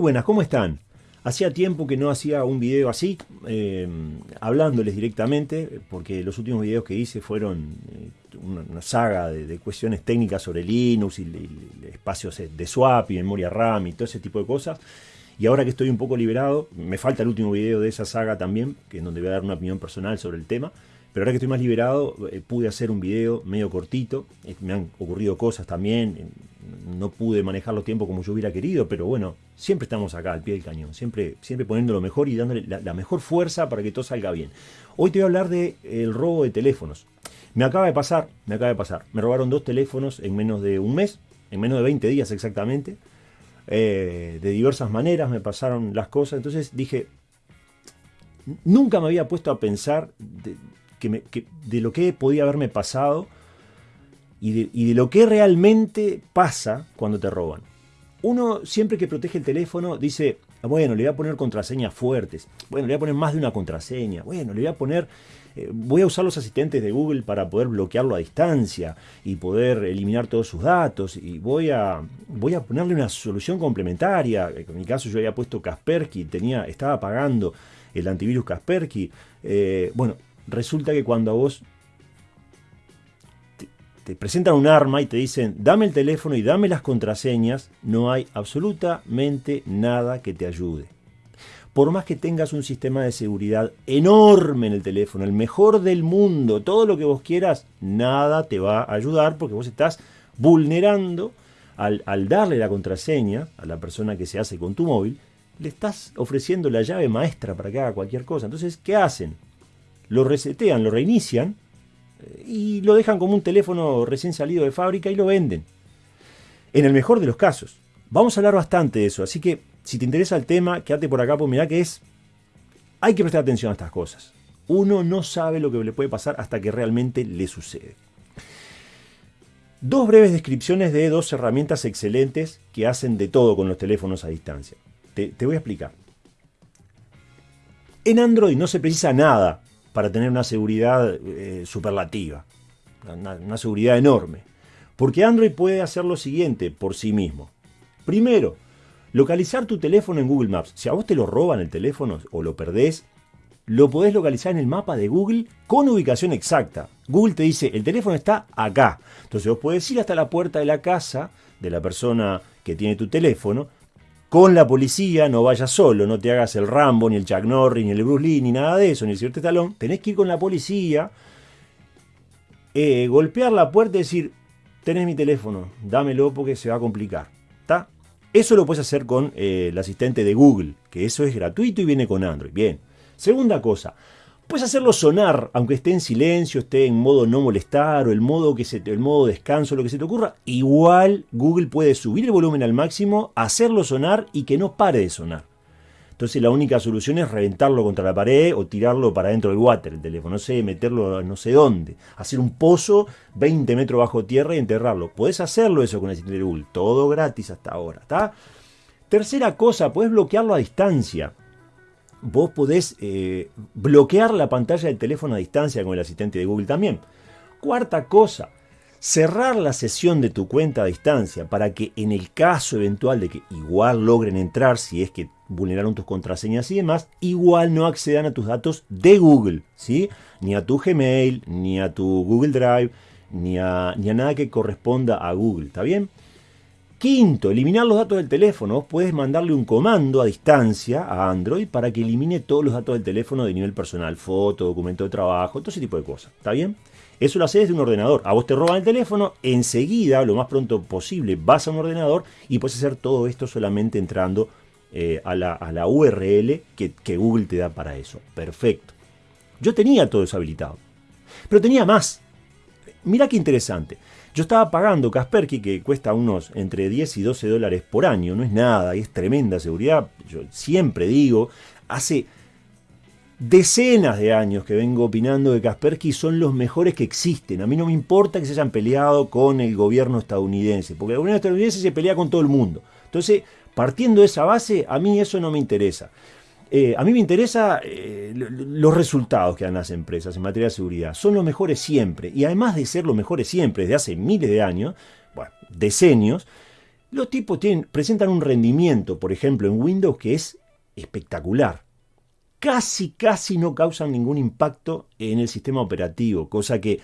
buenas, ¿cómo están? Hacía tiempo que no hacía un video así, eh, hablándoles directamente, porque los últimos videos que hice fueron eh, una, saga de, cuestiones técnicas sobre Linux y, espacios de swap y memoria RAM y todo ese tipo de cosas. Y ahora que estoy un poco liberado, me falta el último video de esa saga también, que es donde voy a dar una opinión personal sobre el tema. Pero ahora que estoy más liberado, eh, pude hacer un video medio cortito. me han ocurrido cosas también no pude manejar los tiempos como yo hubiera querido, pero bueno, siempre estamos acá al pie del cañón, siempre, siempre poniendo lo mejor y dándole la, mejor fuerza para que todo salga bien. Hoy te voy a hablar del el robo de teléfonos. Me acaba de pasar, me acaba de pasar. Me robaron dos teléfonos en menos de un mes, en menos de 20 días exactamente. Eh, de diversas maneras me pasaron las cosas. Entonces dije, nunca me había puesto a pensar de, que de lo que podía haberme pasado y de, lo que realmente pasa cuando te roban. Uno siempre que protege el teléfono dice, bueno, le voy a poner contraseñas fuertes, bueno, le voy a poner más de una contraseña, bueno, le voy a poner, eh, voy a usar los asistentes de Google para poder bloquearlo a distancia y poder eliminar todos sus datos y voy a, voy a ponerle una solución complementaria. En mi caso yo había puesto Kaspersky, tenía, estaba pagando el antivirus Kaspersky. Eh, bueno, resulta que cuando a vos te presentan un arma y te dicen, dame el teléfono y dame las contraseñas, no hay absolutamente nada que te ayude. Por más que tengas un sistema de seguridad enorme en el teléfono, el mejor del mundo, todo lo que vos quieras, nada te va a ayudar porque vos estás vulnerando al darle la contraseña a la persona que se hace con tu móvil, le estás ofreciendo la llave maestra para que haga cualquier cosa. Entonces, ¿qué hacen? Lo resetean, lo reinician y lo dejan como un teléfono recién salido de fábrica y lo venden. En el mejor de los casos. Vamos a hablar bastante de eso, así que si te interesa el tema, quédate por acá, pues mirá que es... Hay que prestar atención a estas cosas. Uno no sabe lo que le puede pasar hasta que realmente le sucede. Dos breves descripciones de dos herramientas excelentes que hacen de todo con los teléfonos a distancia. Te, te voy a explicar. En Android no se precisa nada para tener una seguridad eh, superlativa, una, seguridad enorme. Porque Android puede hacer lo siguiente por sí mismo. Primero, localizar tu teléfono en Google Maps. Si a vos te lo roban el teléfono o lo perdés, lo podés localizar en el mapa de Google con ubicación exacta. Google te dice, el teléfono está acá. Entonces vos podés ir hasta la puerta de la casa de la persona que tiene tu teléfono, con la policía, no vayas solo, no te hagas el Rambo, ni el Chuck Norris, ni el Bruce Lee, ni nada de eso, ni el cierto talón. Tenés que ir con la policía, eh, golpear la puerta y decir, tenés mi teléfono, dámelo porque se va a complicar. Eso lo puedes hacer con eh, el asistente de Google, que eso es gratuito y viene con Android. Bien. Segunda cosa, Puedes hacerlo sonar, aunque esté en silencio, esté en modo no molestar o el modo, que se, el modo descanso, lo que se te ocurra. Igual Google puede subir el volumen al máximo, hacerlo sonar y que no pare de sonar. Entonces la única solución es reventarlo contra la pared o tirarlo para dentro del water, el teléfono, no sé, meterlo no sé dónde, hacer un pozo 20 metros bajo tierra y enterrarlo. Puedes hacerlo eso con el asistente Google, todo gratis hasta ahora, ¿está? Tercera cosa, puedes bloquearlo a distancia vos podés eh, bloquear la pantalla del teléfono a distancia con el asistente de Google también. Cuarta cosa, cerrar la sesión de tu cuenta a distancia para que en el caso eventual de que igual logren entrar, si es que vulneraron tus contraseñas y demás, igual no accedan a tus datos de Google, ¿sí? Ni a tu Gmail, ni a tu Google Drive, ni a, ni a nada que corresponda a Google, ¿está bien? Quinto, eliminar los datos del teléfono. Puedes mandarle un comando a distancia a Android para que elimine todos los datos del teléfono de nivel personal, foto, documento de trabajo, todo ese tipo de cosas. ¿Está bien? Eso lo haces desde un ordenador. A vos te roban el teléfono, enseguida, lo más pronto posible, vas a un ordenador y puedes hacer todo esto solamente entrando eh, a, la, URL que, Google te da para eso. Perfecto. Yo tenía todo eso habilitado. Pero tenía más. Mira qué interesante. Yo estaba pagando Kaspersky, que cuesta unos entre 10 y 12 dólares por año, no es nada, y es tremenda seguridad. Yo siempre digo, hace decenas de años que vengo opinando que Kaspersky son los mejores que existen. A mí no me importa que se hayan peleado con el gobierno estadounidense, porque el gobierno estadounidense se pelea con todo el mundo. Entonces, partiendo de esa base, a mí eso no me interesa. Eh, a mí me interesa eh, los resultados que dan las empresas en materia de seguridad. Son los mejores siempre. Y además de ser los mejores siempre, desde hace miles de años, bueno, decenios, Los tipos tienen, presentan un rendimiento, por ejemplo, en Windows que es espectacular. Casi, casi no causan ningún impacto en el sistema operativo, cosa que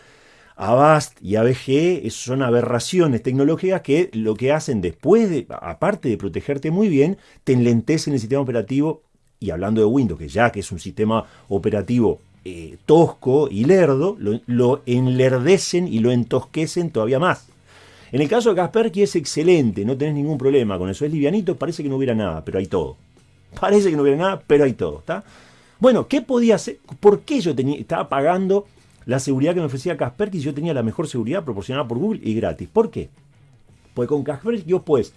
Avast y ABG son aberraciones tecnológicas que lo que hacen después, de, aparte de protegerte muy bien, te enlentecen el sistema operativo. Y hablando de Windows, que ya que es un sistema operativo eh, tosco y lerdo, lo, lo enlerdecen y lo entosquecen todavía más. En el caso de Kaspersky es excelente, no tenés ningún problema con eso. Es livianito, parece que no hubiera nada, pero hay todo. Parece que no hubiera nada, pero hay todo. ¿está? Bueno, ¿qué podía hacer? ¿Por qué yo tenía, estaba pagando la seguridad que me ofrecía Kaspersky si yo tenía la mejor seguridad proporcionada por Google y gratis? ¿Por qué? Porque con Kaspersky vos puedes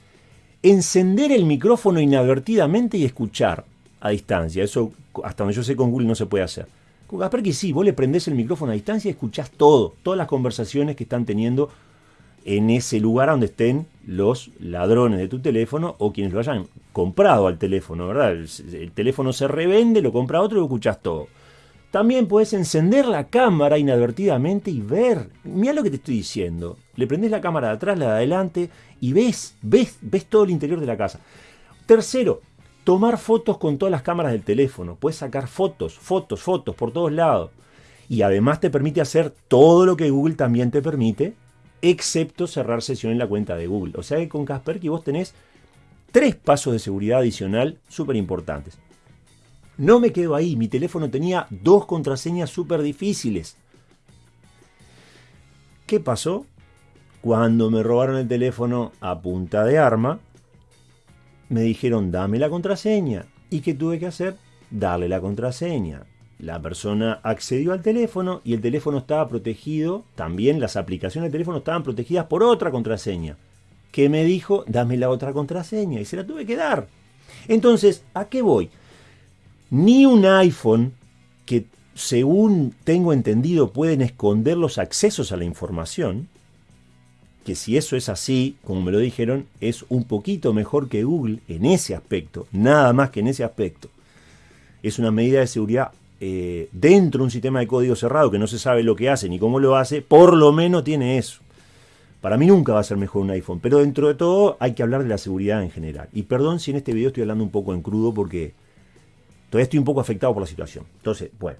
encender el micrófono inadvertidamente y escuchar a distancia. Eso, hasta donde yo sé, con Google no se puede hacer. Con Kaspersky sí, vos le prendés el micrófono a distancia y escuchás todo, todas las conversaciones que están teniendo en ese lugar donde estén los ladrones de tu teléfono o quienes lo hayan comprado al teléfono, ¿verdad? El, teléfono se revende, lo compra otro y lo escuchas todo. También puedes encender la cámara inadvertidamente y ver. Mira lo que te estoy diciendo. Le prendes la cámara de atrás, la de adelante y ves, ves, ves todo el interior de la casa. Tercero, tomar fotos con todas las cámaras del teléfono. Puedes sacar fotos, fotos, fotos por todos lados. Y además te permite hacer todo lo que Google también te permite, excepto cerrar sesión en la cuenta de Google. O sea que con Kaspersky vos tenés tres pasos de seguridad adicional súper importantes. No me quedo ahí, mi teléfono tenía dos contraseñas súper difíciles. ¿Qué pasó? Cuando me robaron el teléfono a punta de arma, me dijeron dame la contraseña. ¿Y qué tuve que hacer? Darle la contraseña. La persona accedió al teléfono y el teléfono estaba protegido, también las aplicaciones del teléfono estaban protegidas por otra contraseña, que me dijo, dame la otra contraseña, y se la tuve que dar. Entonces, ¿a qué voy? Ni un iPhone, que según tengo entendido pueden esconder los accesos a la información, que si eso es así, como me lo dijeron, es un poquito mejor que Google en ese aspecto, nada más que en ese aspecto. Es una medida de seguridad eh, dentro de un sistema de código cerrado que no se sabe lo que hace ni cómo lo hace, por lo menos tiene eso. Para mí nunca va a ser mejor un iPhone, pero dentro de todo hay que hablar de la seguridad en general. Y perdón si en este video estoy hablando un poco en crudo porque todavía estoy un poco afectado por la situación. Entonces, bueno.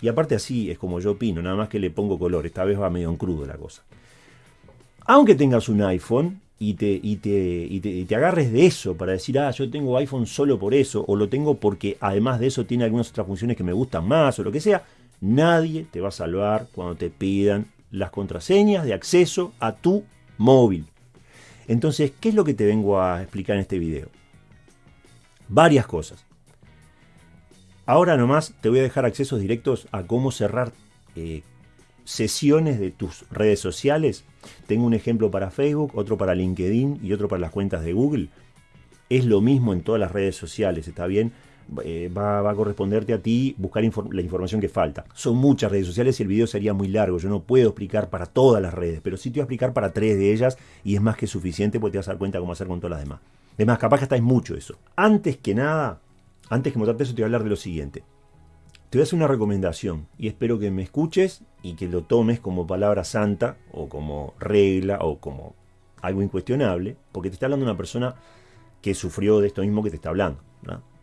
Y aparte así es como yo opino, nada más que le pongo color. Esta vez va medio en crudo la cosa. Aunque tengas un iPhone, y te, te, te, agarres de eso para decir, ah, yo tengo iPhone solo por eso, o lo tengo porque además de eso tiene algunas otras funciones que me gustan más, o lo que sea, nadie te va a salvar cuando te pidan las contraseñas de acceso a tu móvil. Entonces, ¿qué es lo que te vengo a explicar en este video? Varias cosas. Ahora nomás te voy a dejar accesos directos a cómo cerrar eh, sesiones de tus redes sociales. Tengo un ejemplo para Facebook, otro para LinkedIn y otro para las cuentas de Google. Es lo mismo en todas las redes sociales, ¿está bien? Eh, va, a corresponderte a ti buscar la información que falta. Son muchas redes sociales y el video sería muy largo. Yo no puedo explicar para todas las redes, pero sí te voy a explicar para tres de ellas y es más que suficiente porque te vas a dar cuenta cómo hacer con todas las demás. Además, capaz que estáis mucho eso. Antes que nada, antes que mostrarte eso, te voy a hablar de lo siguiente. Te voy a hacer una recomendación y espero que me escuches y que lo tomes como palabra santa o como regla o como algo incuestionable, porque te está hablando una persona que sufrió de esto mismo que te está hablando.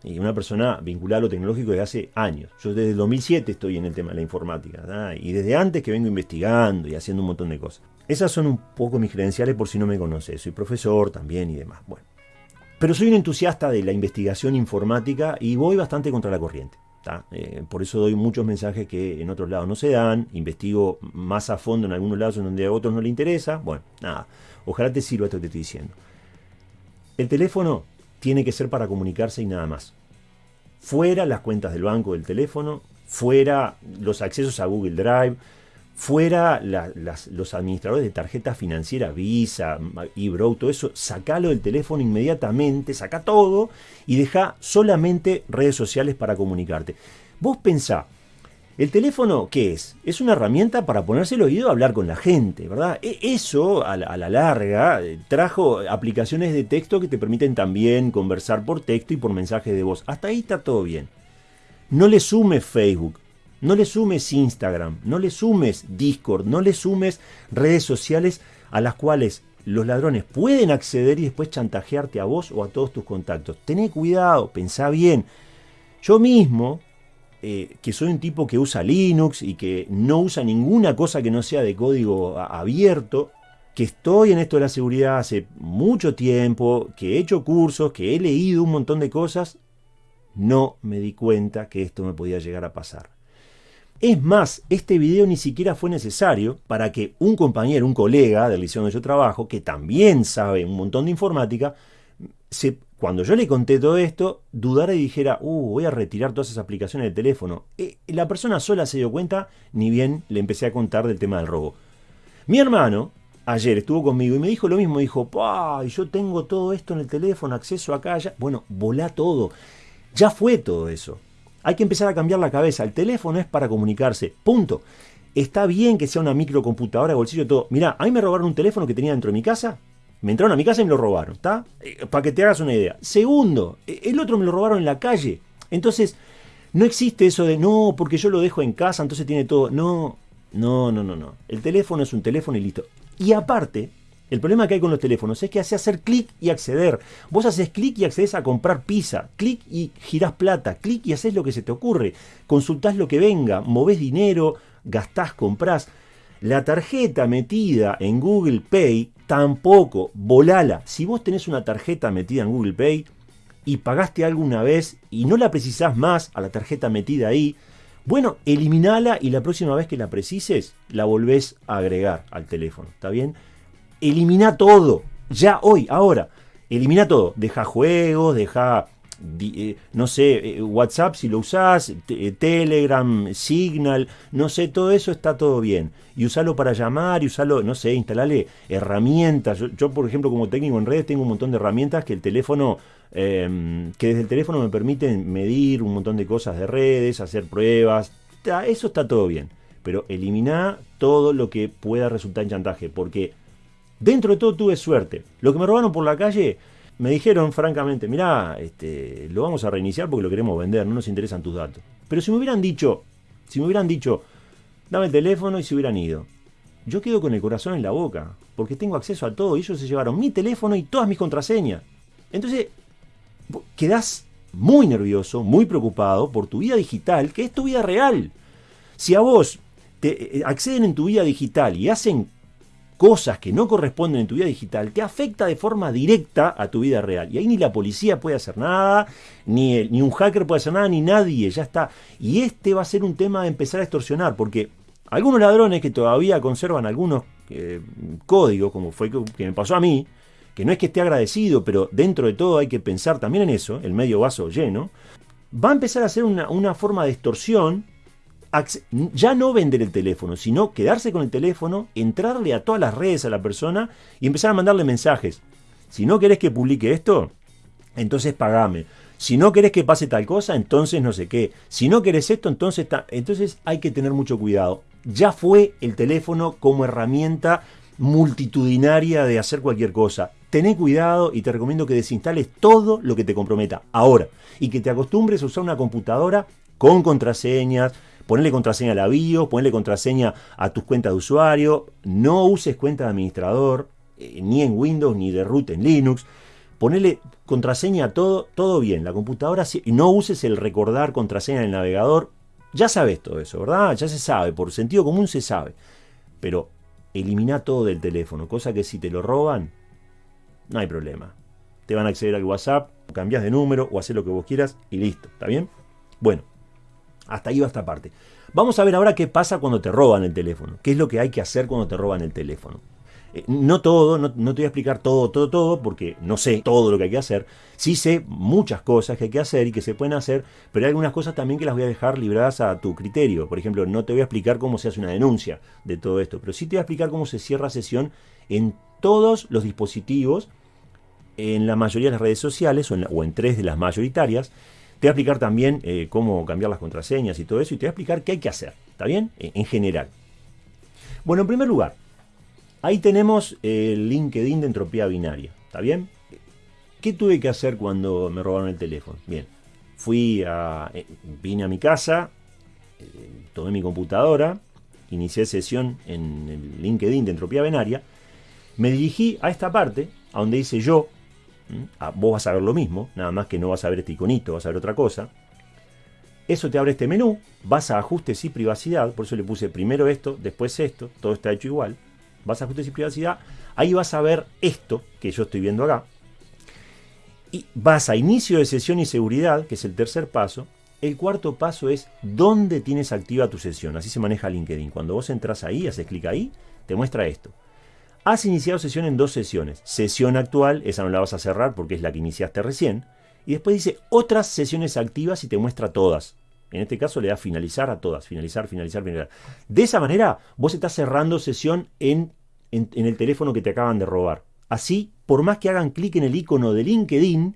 Y una persona vinculada a lo tecnológico desde hace años. Yo desde el 2007 estoy en el tema de la informática. Y desde antes que vengo investigando y haciendo un montón de cosas. Esas son un poco mis credenciales por si no me conoces. Soy profesor también y demás. Bueno. Pero soy un entusiasta de la investigación informática y voy bastante contra la corriente. Eh, por eso doy muchos mensajes que en otros lados no se dan, investigo más a fondo en algunos lados en donde a otros no le interesa. Bueno, nada, ojalá te sirva esto que te estoy diciendo. El teléfono tiene que ser para comunicarse y nada más. Fuera las cuentas del banco del teléfono, fuera los accesos a Google Drive, fuera los administradores de tarjeta financiera, Visa, eBrow, todo eso, sacalo del teléfono inmediatamente, saca todo y deja solamente redes sociales para comunicarte. Vos pensá, ¿el teléfono qué es? Es una herramienta para ponerse el oído a hablar con la gente, ¿verdad? E, eso, a la, larga, eh, trajo aplicaciones de texto que te permiten también conversar por texto y por mensaje de voz. Hasta ahí está todo bien. No le sume Facebook, no le sumes Instagram, no le sumes Discord, no le sumes redes sociales a las cuales los ladrones pueden acceder y después chantajearte a vos o a todos tus contactos. Tené cuidado, pensá bien. Yo mismo, eh, que soy un tipo que usa Linux y que no usa ninguna cosa que no sea de código abierto, que estoy en esto de la seguridad hace mucho tiempo, que he hecho cursos, que he leído un montón de cosas, no me di cuenta que esto me podía llegar a pasar. Es más, este video ni siquiera fue necesario para que un compañero, un colega del liceo donde yo trabajo, que también sabe un montón de informática, cuando yo le conté todo esto, dudara y dijera, uh, voy a retirar todas esas aplicaciones del teléfono. Eh, la persona sola se dio cuenta, ni bien le empecé a contar del tema del robo. Mi hermano, ayer estuvo conmigo y me dijo lo mismo, dijo, ¡pah! Yo tengo todo esto en el teléfono, acceso acá, allá. Bueno, volá todo. Ya fue todo eso. Hay que empezar a cambiar la cabeza. El teléfono es para comunicarse. Punto. Está bien que sea una microcomputadora de bolsillo todo. Mirá, a mí me robaron un teléfono que tenía dentro de mi casa. Me entraron a mi casa y me lo robaron, ¿está? Eh, para que te hagas una idea. Segundo, e, el otro me lo robaron en la calle. Entonces, no existe eso de, no, porque yo lo dejo en casa, entonces tiene todo. No, no, no, no, no. El teléfono es un teléfono y listo. Y aparte, el problema que hay con los teléfonos es que hace hacer clic y acceder. Vos haces clic y accedes a comprar pizza, clic y girás plata, clic y haces lo que se te ocurre. Consultás lo que venga, movés dinero, gastás, comprás. La tarjeta metida en Google Pay tampoco, volala. Si vos tenés una tarjeta metida en Google Pay y pagaste alguna vez y no la precisás más a la tarjeta metida ahí, bueno, eliminala y la próxima vez que la precises, la volvés a agregar al teléfono, ¿está bien? Elimina todo, ya hoy, ahora. Elimina todo, deja juegos, deja, eh, no sé, eh, WhatsApp si lo usás, eh, Telegram, Signal, no sé, todo eso está todo bien. Y usalo para llamar, y usalo, no sé, instalarle herramientas. Yo, por ejemplo, como técnico en redes, tengo un montón de herramientas que el teléfono, em, que desde el teléfono me permiten medir un montón de cosas de redes, hacer pruebas. Eso está todo bien. Pero elimina todo lo que pueda resultar en chantaje, porque Dentro de todo tuve suerte. Lo que me robaron por la calle, me dijeron francamente, mirá, este, lo vamos a reiniciar porque lo queremos vender, no nos interesan tus datos. Pero si me hubieran dicho, si me hubieran dicho, dame el teléfono y se hubieran ido, yo quedo con el corazón en la boca, porque tengo acceso a todo y ellos se llevaron mi teléfono y todas mis contraseñas. Entonces, quedás muy nervioso, muy preocupado por tu vida digital, que es tu vida real. Si a vos te eh, acceden en tu vida digital y hacen cosas que no corresponden en tu vida digital, te afecta de forma directa a tu vida real. Y ahí ni la policía puede hacer nada, ni, ni un hacker puede hacer nada, ni nadie, ya está. Y este va a ser un tema de empezar a extorsionar, porque algunos ladrones que todavía conservan algunos eh, códigos, como fue que, me pasó a mí, que no es que esté agradecido, pero dentro de todo hay que pensar también en eso, el medio vaso lleno, va a empezar a ser una, una forma de extorsión ya no vender el teléfono, sino quedarse con el teléfono, entrarle a todas las redes a la persona y empezar a mandarle mensajes. Si no querés que publique esto, entonces pagame. Si no querés que pase tal cosa, entonces no sé qué. Si no querés esto, entonces, entonces hay que tener mucho cuidado. Ya fue el teléfono como herramienta multitudinaria de hacer cualquier cosa. Tené cuidado y te recomiendo que desinstales todo lo que te comprometa ahora y que te acostumbres a usar una computadora con contraseñas, Ponle contraseña a la bio, ponle contraseña a tus cuentas de usuario, no uses cuenta de administrador, eh, ni en Windows, ni de root en Linux. Ponele contraseña a todo, todo bien. La computadora, no uses el recordar contraseña en el navegador. Ya sabes todo eso, ¿verdad? Ya se sabe, por sentido común se sabe. Pero elimina todo del teléfono, cosa que si te lo roban, no hay problema. Te van a acceder al WhatsApp, cambias de número o haces lo que vos quieras y listo, ¿está bien? Bueno, hasta ahí va esta parte. Vamos a ver ahora qué pasa cuando te roban el teléfono. ¿Qué es lo que hay que hacer cuando te roban el teléfono? Eh, no todo, no, te voy a explicar todo, todo, todo, porque no sé todo lo que hay que hacer. Sí sé muchas cosas que hay que hacer y que se pueden hacer, pero hay algunas cosas también que las voy a dejar libradas a tu criterio. Por ejemplo, no te voy a explicar cómo se hace una denuncia de todo esto, pero sí te voy a explicar cómo se cierra sesión en todos los dispositivos, en la mayoría de las redes sociales o en, o en tres de las mayoritarias te voy a explicar también eh, cómo cambiar las contraseñas y todo eso y te voy a explicar qué hay que hacer, ¿está bien? En, general. Bueno, en primer lugar, ahí tenemos el LinkedIn de entropía binaria, ¿está bien? ¿Qué tuve que hacer cuando me robaron el teléfono? Bien, fui eh, vine a mi casa, eh, tomé mi computadora, inicié sesión en el LinkedIn de entropía binaria Me dirigí a esta parte, a donde dice yo. Vos vas a ver lo mismo, nada más que no vas a ver este iconito, vas a ver otra cosa. Eso te abre este menú, vas a ajustes y privacidad, por eso le puse primero esto, después esto, todo está hecho igual. Vas a ajustes y privacidad, ahí vas a ver esto que yo estoy viendo acá. Y vas a inicio de sesión y seguridad, que es el tercer paso. El cuarto paso es dónde tienes activa tu sesión. Así se maneja LinkedIn. Cuando vos entras ahí, haces clic ahí, te muestra esto. Has iniciado sesión en dos sesiones. Sesión actual, esa no la vas a cerrar porque es la que iniciaste recién. Y después dice otras sesiones activas y te muestra todas. En este caso le da finalizar a todas. Finalizar, finalizar, finalizar. De esa manera vos estás cerrando sesión en, en, el teléfono que te acaban de robar. Así, por más que hagan clic en el icono de LinkedIn,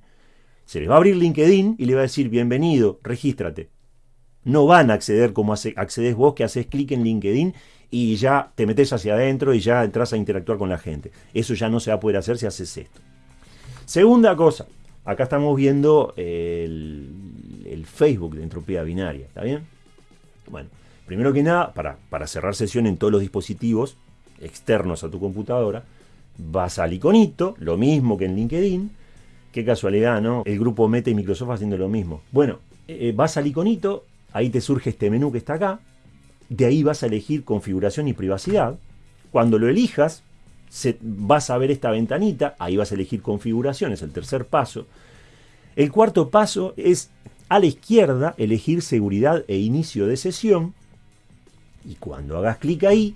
se les va a abrir LinkedIn y le va a decir bienvenido, regístrate. No van a acceder como accedes vos que haces clic en LinkedIn y ya te metes hacia adentro y ya entras a interactuar con la gente. Eso ya no se va a poder hacer si haces esto. Segunda cosa, Acá estamos viendo el, Facebook de entropía binaria, ¿está bien? Bueno, primero que nada, para, cerrar sesión en todos los dispositivos externos a tu computadora, vas al iconito, lo mismo que en LinkedIn. Qué casualidad, ¿no? El grupo Meta y Microsoft haciendo lo mismo. Bueno, eh, vas al iconito, ahí te surge este menú que está acá. De ahí vas a elegir configuración y privacidad. Cuando lo elijas, vas a ver esta ventanita, ahí vas a elegir configuración, es el tercer paso. El cuarto paso es a la izquierda elegir seguridad e inicio de sesión. Y cuando hagas clic ahí,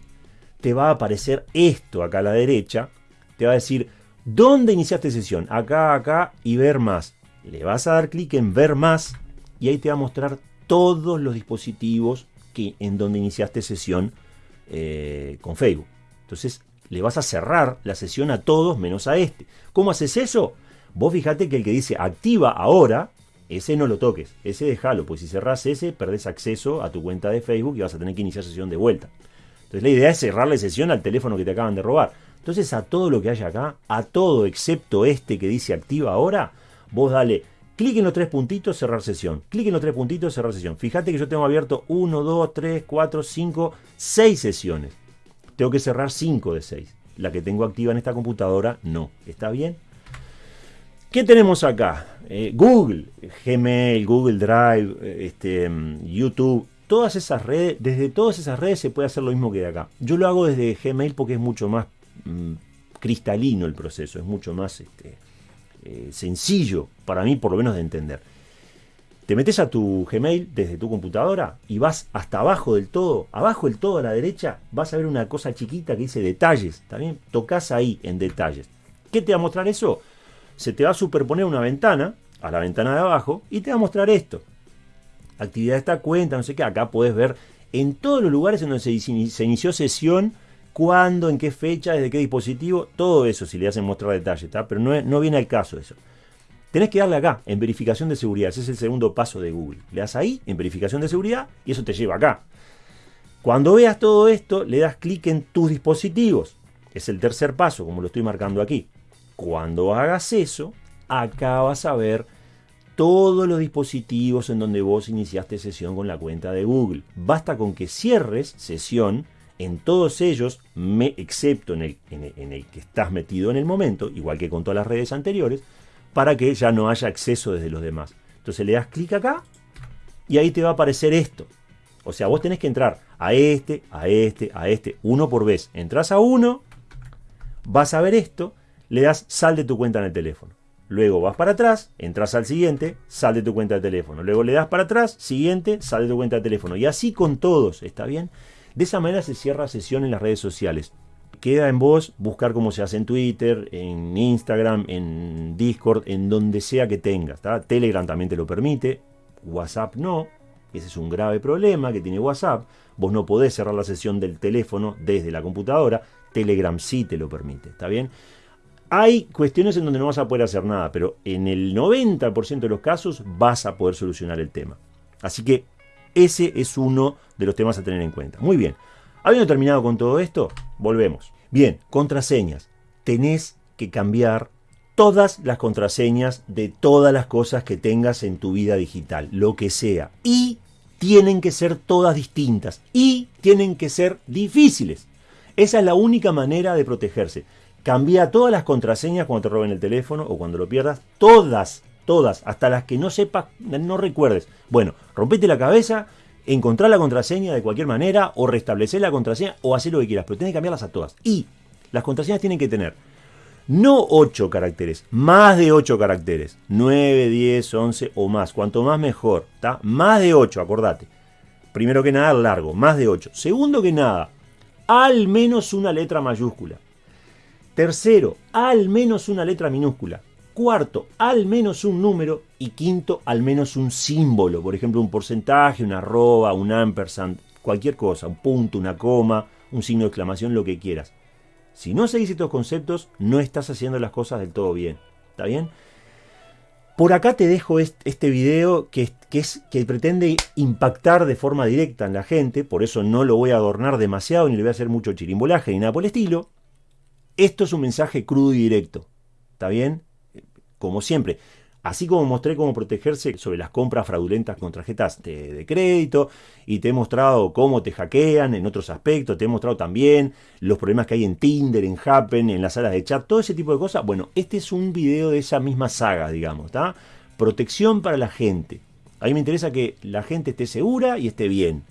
te va a aparecer esto acá a la derecha. Te va a decir, ¿dónde iniciaste sesión? Acá, acá y ver más. Le vas a dar clic en ver más y ahí te va a mostrar todos los dispositivos que, en donde iniciaste sesión eh, con Facebook. Entonces le vas a cerrar la sesión a todos menos a este. ¿Cómo haces eso? Vos fijate que el que dice activa ahora, ese no lo toques, ese déjalo, pues si cerrás ese, perdés acceso a tu cuenta de Facebook y vas a tener que iniciar sesión de vuelta. Entonces la idea es cerrarle sesión al teléfono que te acaban de robar. Entonces a todo lo que hay acá, a todo excepto este que dice activa ahora, vos dale clic en los tres puntitos, cerrar sesión. Clic en los tres puntitos, cerrar sesión. Fíjate que yo tengo abierto 1, 2, 3, 4, 5, 6 sesiones tengo que cerrar 5 de 6. La que tengo activa en esta computadora, no. ¿Está bien? ¿Qué tenemos acá? Eh, Google, Gmail, Google Drive, eh, este, mm, YouTube, todas esas redes, desde todas esas redes se puede hacer lo mismo que de acá. Yo lo hago desde Gmail porque es mucho más mm, cristalino el proceso, es mucho más este, eh, sencillo para mí por lo menos de entender. Te metes a tu Gmail desde tu computadora y vas hasta abajo del todo, abajo del todo a la derecha, vas a ver una cosa chiquita que dice detalles. También tocas ahí en detalles. ¿Qué te va a mostrar eso? Se te va a superponer una ventana a la ventana de abajo y te va a mostrar esto. Actividad de esta cuenta, no sé qué. Acá puedes ver en todos los lugares en donde se, inició sesión, cuándo, en qué fecha, desde qué dispositivo, todo eso si le hacen mostrar detalles, pero no, no viene al caso eso. Tenés que darle acá, en verificación de seguridad. Ese es el segundo paso de Google. Le das ahí, en verificación de seguridad, y eso te lleva acá. Cuando veas todo esto, le das clic en tus dispositivos. Es el tercer paso, como lo estoy marcando aquí. Cuando hagas eso, acá vas a ver todos los dispositivos en donde vos iniciaste sesión con la cuenta de Google. Basta con que cierres sesión en todos ellos, excepto en el, en el que estás metido en el momento, igual que con todas las redes anteriores, para que ya no haya acceso desde los demás. Entonces le das clic acá y ahí te va a aparecer esto. O sea, vos tenés que entrar a este, a este, a este, uno por vez. Entras a uno, vas a ver esto, le das sal de tu cuenta en el teléfono. Luego vas para atrás, entras al siguiente, sal de tu cuenta de teléfono. Luego le das para atrás, siguiente, sal de tu cuenta de teléfono. Y así con todos, ¿está bien? De esa manera se cierra sesión en las redes sociales. Queda en vos buscar cómo se hace en Twitter, en Instagram, en Discord, en donde sea que tengas. Telegram también te lo permite, WhatsApp no. Ese es un grave problema que tiene WhatsApp. Vos no podés cerrar la sesión del teléfono desde la computadora. Telegram sí te lo permite, ¿está bien? Hay cuestiones en donde no vas a poder hacer nada, pero en el 90% de los casos vas a poder solucionar el tema. Así que ese es uno de los temas a tener en cuenta. Muy bien. Habiendo terminado con todo esto, volvemos. Bien, contraseñas. Tenés que cambiar todas las contraseñas de todas las cosas que tengas en tu vida digital, lo que sea. Y tienen que ser todas distintas. Y tienen que ser difíciles. Esa es la única manera de protegerse. Cambia todas las contraseñas cuando te roben el teléfono o cuando lo pierdas. Todas, todas, hasta las que no sepas, no recuerdes. Bueno, rompete la cabeza, encontrar la contraseña de cualquier manera o restablecer la contraseña o hacer lo que quieras, pero tienes que cambiarlas a todas. Y las contraseñas tienen que tener no 8 caracteres, más de 8 caracteres. 9, 10, 11 o más. Cuanto más mejor. ¿está? Más de 8, acordate. Primero que nada, largo, más de 8. Segundo que nada, al menos una letra mayúscula. Tercero, al menos una letra minúscula. Cuarto, al menos un número. Y quinto, al menos un símbolo. Por ejemplo, un porcentaje, una arroba, un ampersand, cualquier cosa. Un punto, una coma, un signo de exclamación, lo que quieras. Si no seguís estos conceptos, no estás haciendo las cosas del todo bien. ¿Está bien? Por acá te dejo este video que, es, que pretende impactar de forma directa en la gente, por eso no lo voy a adornar demasiado ni le voy a hacer mucho chirimbolaje ni nada por el estilo. Esto es un mensaje crudo y directo, ¿está bien? Como siempre, Así como mostré cómo protegerse sobre las compras fraudulentas con tarjetas de, crédito y te he mostrado cómo te hackean en otros aspectos, te he mostrado también los problemas que hay en Tinder, en Happen, en las salas de chat, todo ese tipo de cosas. Bueno, este es un video de esa misma saga, digamos, ¿está? Protección para la gente. A mí me interesa que la gente esté segura y esté bien.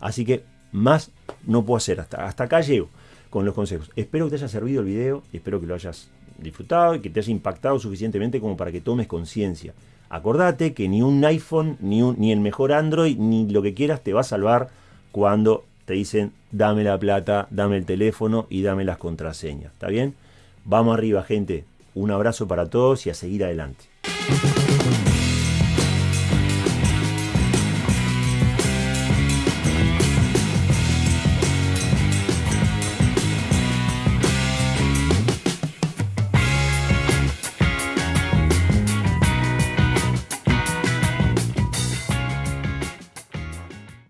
Así que más no puedo hacer, hasta, hasta acá llego con los consejos. Espero que te haya servido el video y espero que lo hayas disfrutado y que te haya impactado suficientemente como para que tomes conciencia. Acordate que ni un iPhone, ni, ni el mejor Android, ni lo que quieras te va a salvar cuando te dicen dame la plata, dame el teléfono y dame las contraseñas. ¿Está bien? Vamos arriba, gente. Un abrazo para todos y a seguir adelante.